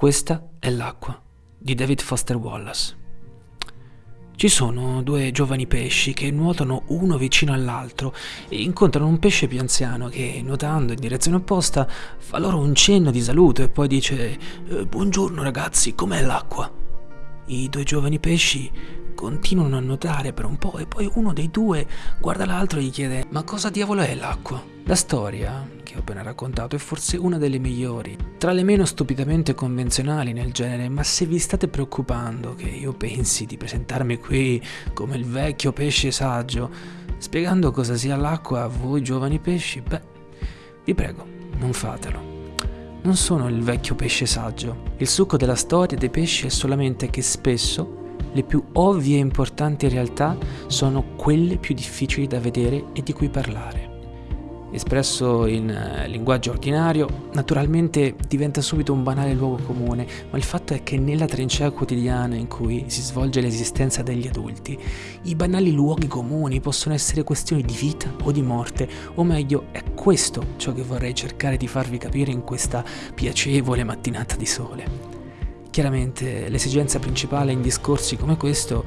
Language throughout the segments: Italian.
Questa è l'acqua di David Foster Wallace. Ci sono due giovani pesci che nuotano uno vicino all'altro e incontrano un pesce più anziano che, nuotando in direzione opposta, fa loro un cenno di saluto e poi dice eh, Buongiorno ragazzi, com'è l'acqua? I due giovani pesci continuano a nuotare per un po' e poi uno dei due guarda l'altro e gli chiede Ma cosa diavolo è l'acqua? La storia che ho appena raccontato è forse una delle migliori, tra le meno stupidamente convenzionali nel genere, ma se vi state preoccupando che io pensi di presentarmi qui come il vecchio pesce saggio, spiegando cosa sia l'acqua a voi giovani pesci, beh, vi prego, non fatelo. Non sono il vecchio pesce saggio. Il succo della storia dei pesci è solamente che spesso le più ovvie e importanti realtà sono quelle più difficili da vedere e di cui parlare. Espresso in eh, linguaggio ordinario, naturalmente diventa subito un banale luogo comune, ma il fatto è che nella trincea quotidiana in cui si svolge l'esistenza degli adulti, i banali luoghi comuni possono essere questioni di vita o di morte, o meglio, è questo ciò che vorrei cercare di farvi capire in questa piacevole mattinata di sole. Chiaramente l'esigenza principale in discorsi come questo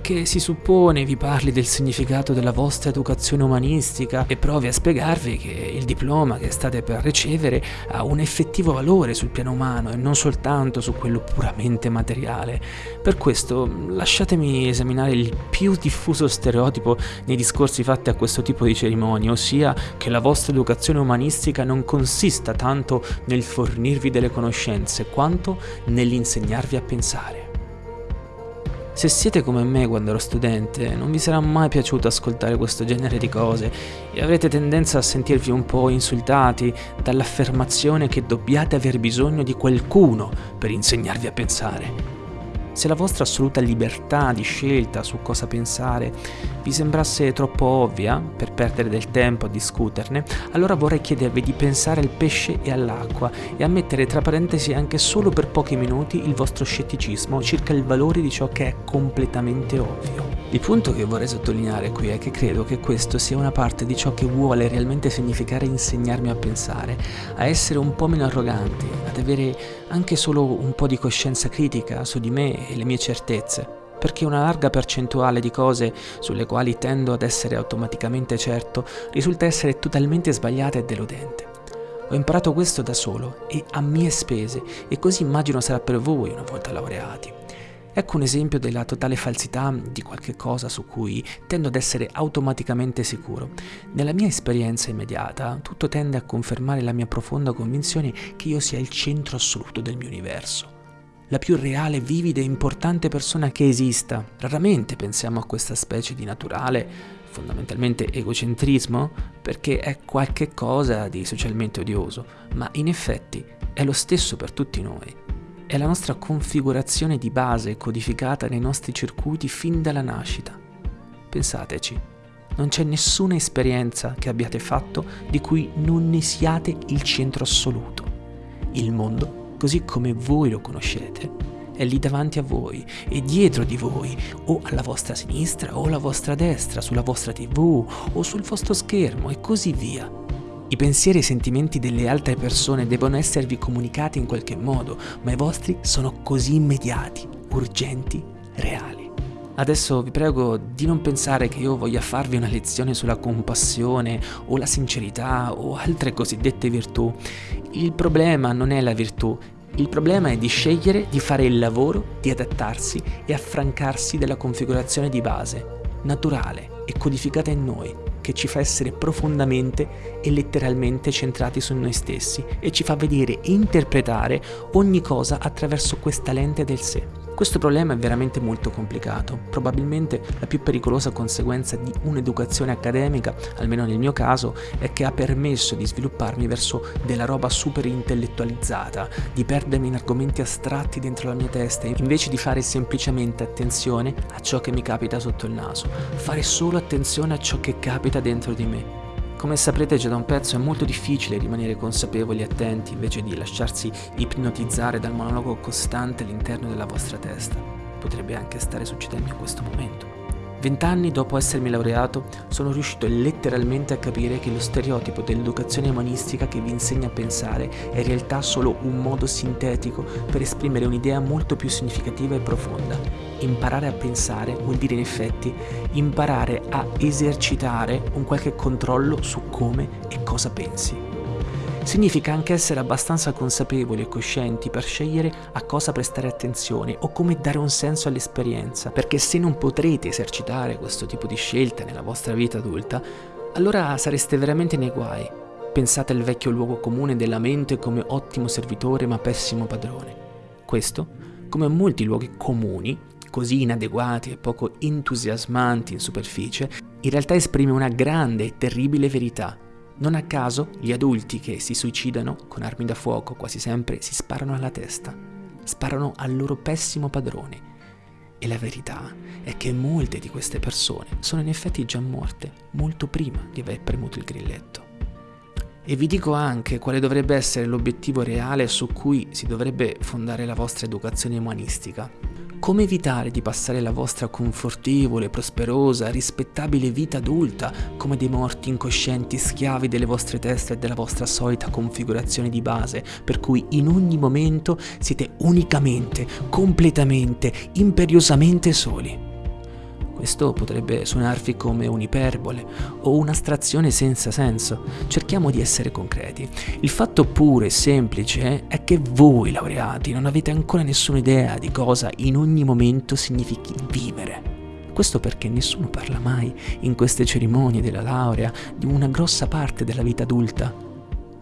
che si suppone vi parli del significato della vostra educazione umanistica e provi a spiegarvi che il diploma che state per ricevere ha un effettivo valore sul piano umano e non soltanto su quello puramente materiale. Per questo lasciatemi esaminare il più diffuso stereotipo nei discorsi fatti a questo tipo di cerimonie, ossia che la vostra educazione umanistica non consista tanto nel fornirvi delle conoscenze quanto nel nell'insegnarvi a pensare. Se siete come me quando ero studente, non vi sarà mai piaciuto ascoltare questo genere di cose e avrete tendenza a sentirvi un po' insultati dall'affermazione che dobbiate aver bisogno di qualcuno per insegnarvi a pensare. Se la vostra assoluta libertà di scelta su cosa pensare vi sembrasse troppo ovvia per perdere del tempo a discuterne, allora vorrei chiedervi di pensare al pesce e all'acqua e a mettere tra parentesi anche solo per pochi minuti il vostro scetticismo circa il valore di ciò che è completamente ovvio. Il punto che vorrei sottolineare qui è che credo che questo sia una parte di ciò che vuole realmente significare insegnarmi a pensare, a essere un po' meno arroganti, ad avere anche solo un po' di coscienza critica su di me e le mie certezze, perché una larga percentuale di cose sulle quali tendo ad essere automaticamente certo risulta essere totalmente sbagliata e deludente. Ho imparato questo da solo e a mie spese e così immagino sarà per voi una volta laureati. Ecco un esempio della totale falsità di qualche cosa su cui tendo ad essere automaticamente sicuro. Nella mia esperienza immediata, tutto tende a confermare la mia profonda convinzione che io sia il centro assoluto del mio universo la più reale, vivida e importante persona che esista. Raramente pensiamo a questa specie di naturale, fondamentalmente egocentrismo, perché è qualche cosa di socialmente odioso, ma in effetti è lo stesso per tutti noi. È la nostra configurazione di base codificata nei nostri circuiti fin dalla nascita. Pensateci, non c'è nessuna esperienza che abbiate fatto di cui non ne siate il centro assoluto. Il mondo così come voi lo conoscete, è lì davanti a voi e dietro di voi, o alla vostra sinistra o alla vostra destra, sulla vostra tv o sul vostro schermo e così via. I pensieri e i sentimenti delle altre persone devono esservi comunicati in qualche modo, ma i vostri sono così immediati, urgenti, reali. Adesso vi prego di non pensare che io voglia farvi una lezione sulla compassione o la sincerità o altre cosiddette virtù. Il problema non è la virtù, il problema è di scegliere di fare il lavoro, di adattarsi e affrancarsi della configurazione di base, naturale e codificata in noi, che ci fa essere profondamente e letteralmente centrati su noi stessi e ci fa vedere e interpretare ogni cosa attraverso questa lente del sé. Questo problema è veramente molto complicato, probabilmente la più pericolosa conseguenza di un'educazione accademica, almeno nel mio caso, è che ha permesso di svilupparmi verso della roba super intellettualizzata, di perdermi in argomenti astratti dentro la mia testa, invece di fare semplicemente attenzione a ciò che mi capita sotto il naso, fare solo attenzione a ciò che capita dentro di me come saprete già da un pezzo è molto difficile rimanere consapevoli e attenti invece di lasciarsi ipnotizzare dal monologo costante all'interno della vostra testa. Potrebbe anche stare succedendo in questo momento. Vent'anni dopo essermi laureato, sono riuscito letteralmente a capire che lo stereotipo dell'educazione umanistica che vi insegna a pensare è in realtà solo un modo sintetico per esprimere un'idea molto più significativa e profonda. Imparare a pensare vuol dire in effetti imparare a esercitare un qualche controllo su come e cosa pensi. Significa anche essere abbastanza consapevoli e coscienti per scegliere a cosa prestare attenzione o come dare un senso all'esperienza, perché se non potrete esercitare questo tipo di scelta nella vostra vita adulta, allora sareste veramente nei guai. Pensate al vecchio luogo comune della mente come ottimo servitore ma pessimo padrone. Questo, come molti luoghi comuni, così inadeguati e poco entusiasmanti in superficie, in realtà esprime una grande e terribile verità non a caso gli adulti che si suicidano con armi da fuoco quasi sempre si sparano alla testa, sparano al loro pessimo padrone. E la verità è che molte di queste persone sono in effetti già morte molto prima di aver premuto il grilletto. E vi dico anche quale dovrebbe essere l'obiettivo reale su cui si dovrebbe fondare la vostra educazione umanistica. Come evitare di passare la vostra confortevole, prosperosa, rispettabile vita adulta come dei morti incoscienti schiavi delle vostre teste e della vostra solita configurazione di base, per cui in ogni momento siete unicamente, completamente, imperiosamente soli? Questo potrebbe suonarvi come un'iperbole o un'astrazione senza senso. Cerchiamo di essere concreti. Il fatto puro e semplice è che voi laureati non avete ancora nessuna idea di cosa in ogni momento significhi vivere. Questo perché nessuno parla mai in queste cerimonie della laurea di una grossa parte della vita adulta.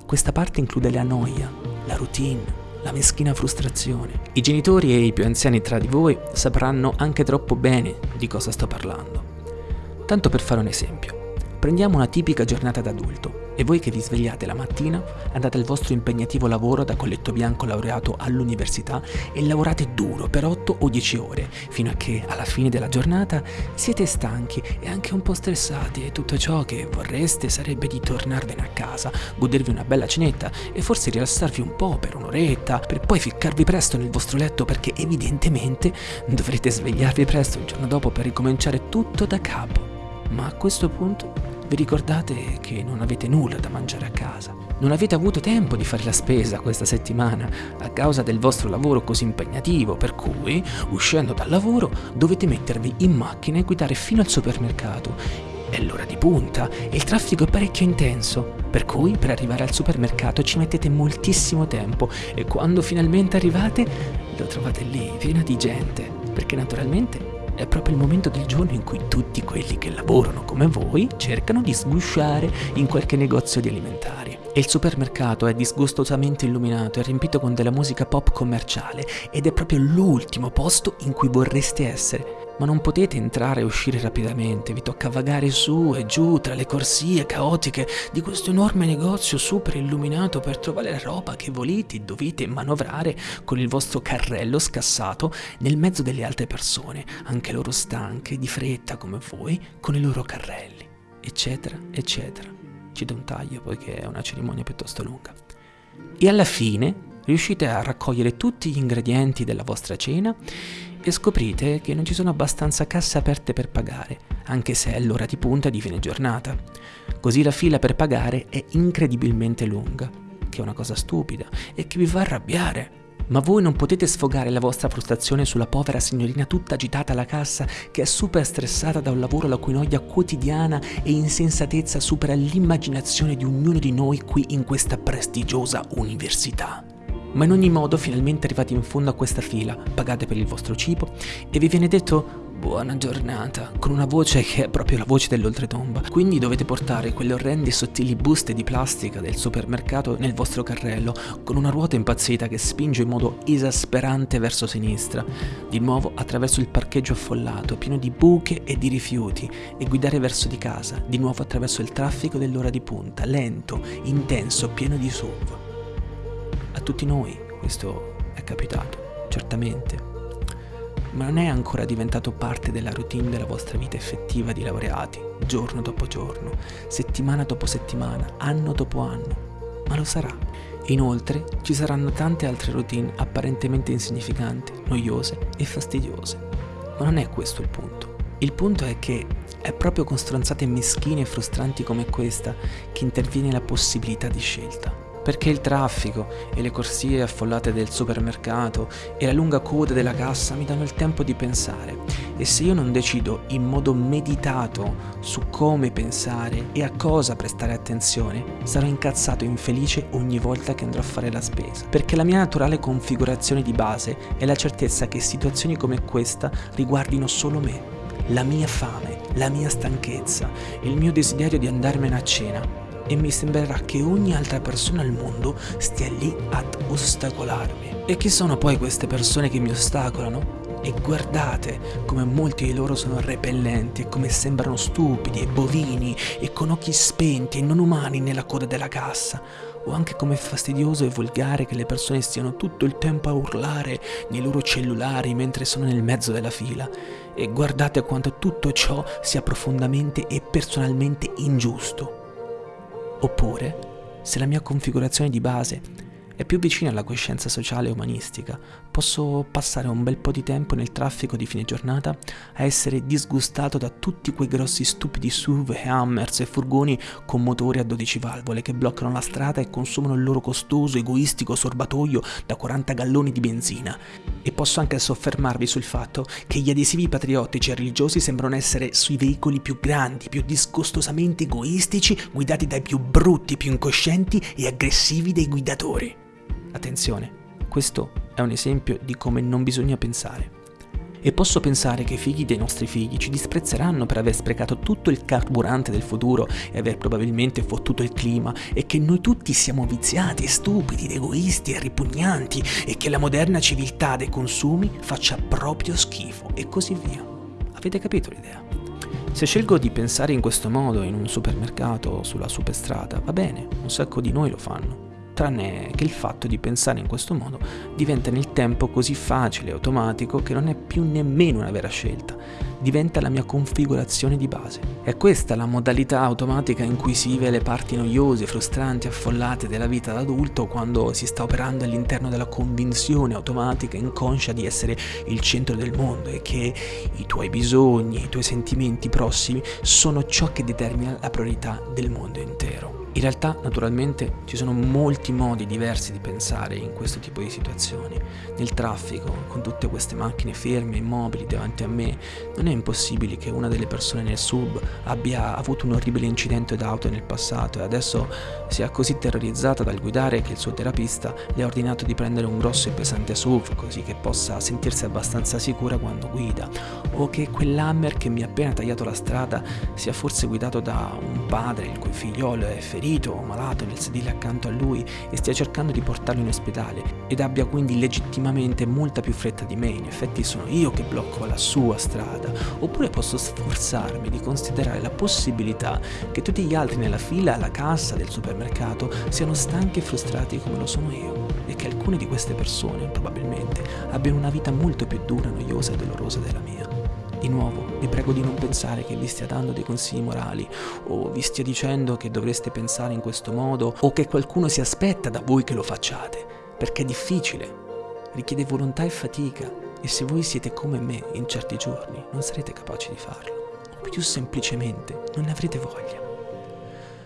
Questa parte include la noia, la routine, la meschina frustrazione. I genitori e i più anziani tra di voi sapranno anche troppo bene di cosa sto parlando. Tanto per fare un esempio. Prendiamo una tipica giornata d'adulto e voi che vi svegliate la mattina andate al vostro impegnativo lavoro da colletto bianco laureato all'università e lavorate duro per 8 o 10 ore fino a che alla fine della giornata siete stanchi e anche un po' stressati e tutto ciò che vorreste sarebbe di tornarvene a casa, godervi una bella cenetta e forse rilassarvi un po' per un'oretta per poi ficcarvi presto nel vostro letto perché evidentemente dovrete svegliarvi presto il giorno dopo per ricominciare tutto da capo. Ma a questo punto vi ricordate che non avete nulla da mangiare a casa. Non avete avuto tempo di fare la spesa questa settimana a causa del vostro lavoro così impegnativo, per cui, uscendo dal lavoro, dovete mettervi in macchina e guidare fino al supermercato. È l'ora di punta e il traffico è parecchio intenso, per cui per arrivare al supermercato ci mettete moltissimo tempo e quando finalmente arrivate lo trovate lì, pieno di gente, perché naturalmente è proprio il momento del giorno in cui tutti quelli che lavorano come voi cercano di sgusciare in qualche negozio di alimentari. E il supermercato è disgustosamente illuminato e riempito con della musica pop commerciale ed è proprio l'ultimo posto in cui vorreste essere ma non potete entrare e uscire rapidamente, vi tocca vagare su e giù tra le corsie caotiche di questo enorme negozio super illuminato per trovare la roba che volete e dovete manovrare con il vostro carrello scassato nel mezzo delle altre persone, anche loro stanche, di fretta come voi, con i loro carrelli, eccetera, eccetera. Ci do un taglio poiché è una cerimonia piuttosto lunga. E alla fine riuscite a raccogliere tutti gli ingredienti della vostra cena e scoprite che non ci sono abbastanza casse aperte per pagare, anche se è l'ora di punta di fine giornata. Così la fila per pagare è incredibilmente lunga, che è una cosa stupida e che vi fa arrabbiare. Ma voi non potete sfogare la vostra frustrazione sulla povera signorina tutta agitata alla cassa che è super stressata da un lavoro la cui noia quotidiana e insensatezza supera l'immaginazione di ognuno di noi qui in questa prestigiosa università. Ma in ogni modo, finalmente arrivati in fondo a questa fila, pagate per il vostro cibo e vi viene detto buona giornata, con una voce che è proprio la voce dell'oltretomba. Quindi dovete portare quelle orrende e sottili buste di plastica del supermercato nel vostro carrello, con una ruota impazzita che spinge in modo esasperante verso sinistra, di nuovo attraverso il parcheggio affollato, pieno di buche e di rifiuti, e guidare verso di casa, di nuovo attraverso il traffico dell'ora di punta, lento, intenso, pieno di SUV. A tutti noi questo è capitato, certamente, ma non è ancora diventato parte della routine della vostra vita effettiva di laureati, giorno dopo giorno, settimana dopo settimana, anno dopo anno, ma lo sarà. Inoltre ci saranno tante altre routine apparentemente insignificanti, noiose e fastidiose, ma non è questo il punto. Il punto è che è proprio con stronzate meschine e frustranti come questa che interviene la possibilità di scelta perché il traffico e le corsie affollate del supermercato e la lunga coda della cassa mi danno il tempo di pensare. E se io non decido in modo meditato su come pensare e a cosa prestare attenzione, sarò incazzato e infelice ogni volta che andrò a fare la spesa, perché la mia naturale configurazione di base è la certezza che situazioni come questa riguardino solo me, la mia fame, la mia stanchezza, il mio desiderio di andarmene a cena e mi sembrerà che ogni altra persona al mondo stia lì ad ostacolarmi. E chi sono poi queste persone che mi ostacolano? E guardate come molti di loro sono repellenti come sembrano stupidi e bovini e con occhi spenti e non umani nella coda della cassa. O anche come fastidioso e volgare che le persone stiano tutto il tempo a urlare nei loro cellulari mentre sono nel mezzo della fila. E guardate quanto tutto ciò sia profondamente e personalmente ingiusto. Oppure, se la mia configurazione di base è più vicina alla coscienza sociale e umanistica. Posso passare un bel po' di tempo nel traffico di fine giornata a essere disgustato da tutti quei grossi stupidi SUV Hammers e furgoni con motori a 12 valvole che bloccano la strada e consumano il loro costoso, egoistico sorbatoio da 40 galloni di benzina. E posso anche soffermarvi sul fatto che gli adesivi patriottici e religiosi sembrano essere sui veicoli più grandi, più disgustosamente egoistici, guidati dai più brutti, più incoscienti e aggressivi dei guidatori. Attenzione, questo è un esempio di come non bisogna pensare. E posso pensare che i figli dei nostri figli ci disprezzeranno per aver sprecato tutto il carburante del futuro e aver probabilmente fottuto il clima e che noi tutti siamo viziati, stupidi, egoisti e ripugnanti e che la moderna civiltà dei consumi faccia proprio schifo e così via. Avete capito l'idea? Se scelgo di pensare in questo modo in un supermercato o sulla superstrada, va bene, un sacco di noi lo fanno tranne che il fatto di pensare in questo modo diventa nel tempo così facile e automatico che non è più nemmeno una vera scelta, diventa la mia configurazione di base. È questa la modalità automatica in cui si vive le parti noiose, frustranti, affollate della vita d'adulto quando si sta operando all'interno della convinzione automatica inconscia di essere il centro del mondo e che i tuoi bisogni, i tuoi sentimenti prossimi sono ciò che determina la priorità del mondo intero. In realtà, naturalmente, ci sono molti modi diversi di pensare in questo tipo di situazioni. Nel traffico, con tutte queste macchine ferme, immobili davanti a me, non è impossibile che una delle persone nel sub abbia avuto un orribile incidente d'auto nel passato e adesso sia così terrorizzata dal guidare che il suo terapista le ha ordinato di prendere un grosso e pesante SUV così che possa sentirsi abbastanza sicura quando guida, o che quell'hammer che mi ha appena tagliato la strada sia forse guidato da un padre il cui figliolo è ferito ferito o malato nel sedile accanto a lui e stia cercando di portarlo in ospedale ed abbia quindi legittimamente molta più fretta di me, in effetti sono io che blocco la sua strada, oppure posso sforzarmi di considerare la possibilità che tutti gli altri nella fila alla cassa del supermercato siano stanchi e frustrati come lo sono io e che alcune di queste persone probabilmente abbiano una vita molto più dura, noiosa e dolorosa della mia. Di nuovo, vi prego di non pensare che vi stia dando dei consigli morali o vi stia dicendo che dovreste pensare in questo modo o che qualcuno si aspetta da voi che lo facciate, perché è difficile, richiede volontà e fatica e se voi siete come me in certi giorni non sarete capaci di farlo, o più semplicemente non ne avrete voglia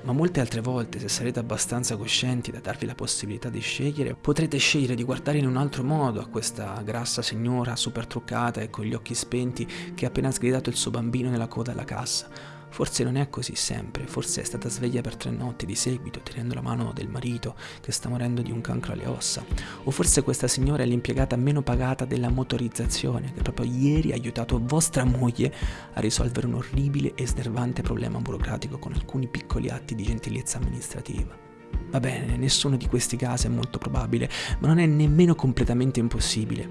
ma molte altre volte, se sarete abbastanza coscienti da darvi la possibilità di scegliere, potrete scegliere di guardare in un altro modo a questa grassa signora super truccata e con gli occhi spenti che ha appena sgridato il suo bambino nella coda alla cassa Forse non è così sempre, forse è stata sveglia per tre notti di seguito, tenendo la mano del marito che sta morendo di un cancro alle ossa. O forse questa signora è l'impiegata meno pagata della motorizzazione, che proprio ieri ha aiutato vostra moglie a risolvere un orribile e snervante problema burocratico con alcuni piccoli atti di gentilezza amministrativa. Va bene, nessuno di questi casi è molto probabile, ma non è nemmeno completamente impossibile.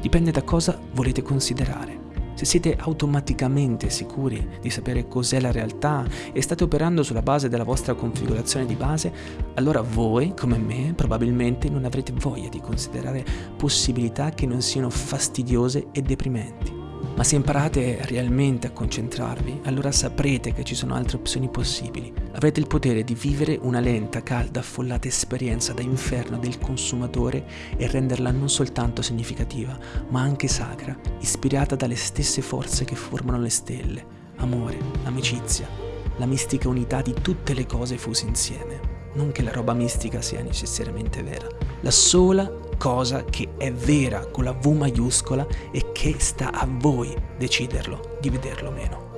Dipende da cosa volete considerare. Se siete automaticamente sicuri di sapere cos'è la realtà e state operando sulla base della vostra configurazione di base, allora voi, come me, probabilmente non avrete voglia di considerare possibilità che non siano fastidiose e deprimenti. Ma se imparate realmente a concentrarvi, allora saprete che ci sono altre opzioni possibili. Avrete il potere di vivere una lenta, calda, affollata esperienza da inferno del consumatore e renderla non soltanto significativa, ma anche sacra, ispirata dalle stesse forze che formano le stelle. Amore, amicizia, la mistica unità di tutte le cose fuse insieme. Non che la roba mistica sia necessariamente vera. La sola cosa che è vera con la V maiuscola e che sta a voi deciderlo, di vederlo o meno.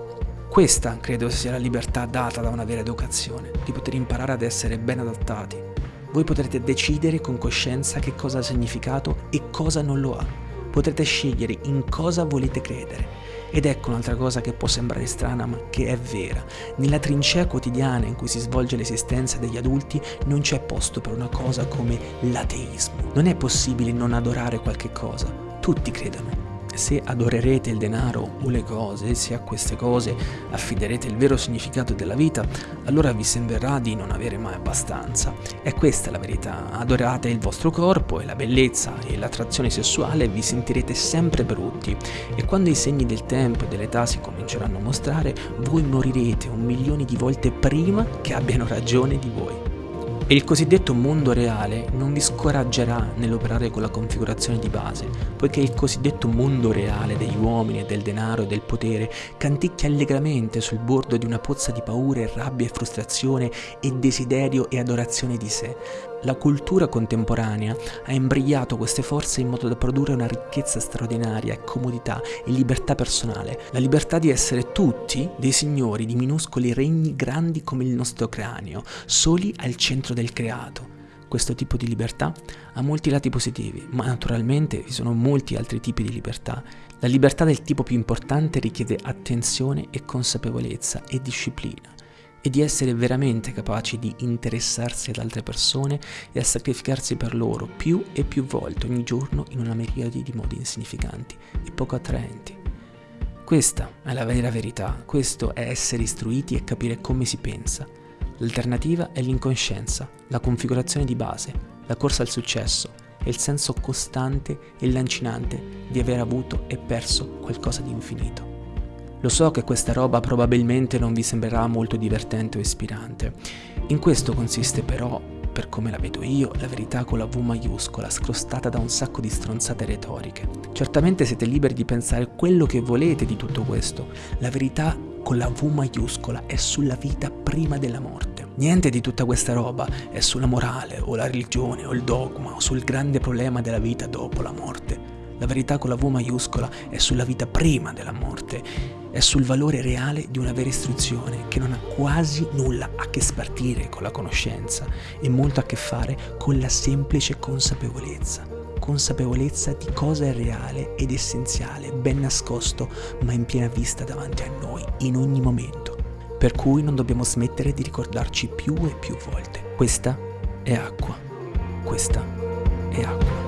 Questa credo sia la libertà data da una vera educazione, di poter imparare ad essere ben adattati. Voi potrete decidere con coscienza che cosa ha significato e cosa non lo ha. Potrete scegliere in cosa volete credere ed ecco un'altra cosa che può sembrare strana ma che è vera. Nella trincea quotidiana in cui si svolge l'esistenza degli adulti non c'è posto per una cosa come l'ateismo. Non è possibile non adorare qualche cosa. Tutti credono se adorerete il denaro o le cose, se a queste cose affiderete il vero significato della vita, allora vi sembrerà di non avere mai abbastanza. E questa è la verità. Adorate il vostro corpo e la bellezza e l'attrazione sessuale vi sentirete sempre brutti. E quando i segni del tempo e dell'età si cominceranno a mostrare, voi morirete un milione di volte prima che abbiano ragione di voi. E il cosiddetto mondo reale non vi scoraggerà nell'operare con la configurazione di base, poiché il cosiddetto mondo reale degli uomini del denaro e del potere canticchia allegramente sul bordo di una pozza di paure, rabbia e frustrazione e desiderio e adorazione di sé, la cultura contemporanea ha imbrigliato queste forze in modo da produrre una ricchezza straordinaria comodità e libertà personale, la libertà di essere tutti dei signori di minuscoli regni grandi come il nostro cranio, soli al centro del creato. Questo tipo di libertà ha molti lati positivi, ma naturalmente vi sono molti altri tipi di libertà. La libertà del tipo più importante richiede attenzione e consapevolezza e disciplina e di essere veramente capaci di interessarsi ad altre persone e a sacrificarsi per loro più e più volte ogni giorno in una miriade di modi insignificanti e poco attraenti. Questa è la vera verità, questo è essere istruiti e capire come si pensa. L'alternativa è l'incoscienza, la configurazione di base, la corsa al successo e il senso costante e lancinante di aver avuto e perso qualcosa di infinito. Lo so che questa roba probabilmente non vi sembrerà molto divertente o ispirante. In questo consiste però, per come la vedo io, la verità con la V maiuscola, scrostata da un sacco di stronzate retoriche. Certamente siete liberi di pensare quello che volete di tutto questo. La verità con la V maiuscola è sulla vita prima della morte. Niente di tutta questa roba è sulla morale o la religione o il dogma o sul grande problema della vita dopo la morte. La verità con la V maiuscola è sulla vita prima della morte, è sul valore reale di una vera istruzione che non ha quasi nulla a che spartire con la conoscenza e molto a che fare con la semplice consapevolezza. Consapevolezza di cosa è reale ed essenziale, ben nascosto, ma in piena vista davanti a noi, in ogni momento. Per cui non dobbiamo smettere di ricordarci più e più volte. Questa è acqua. Questa è acqua.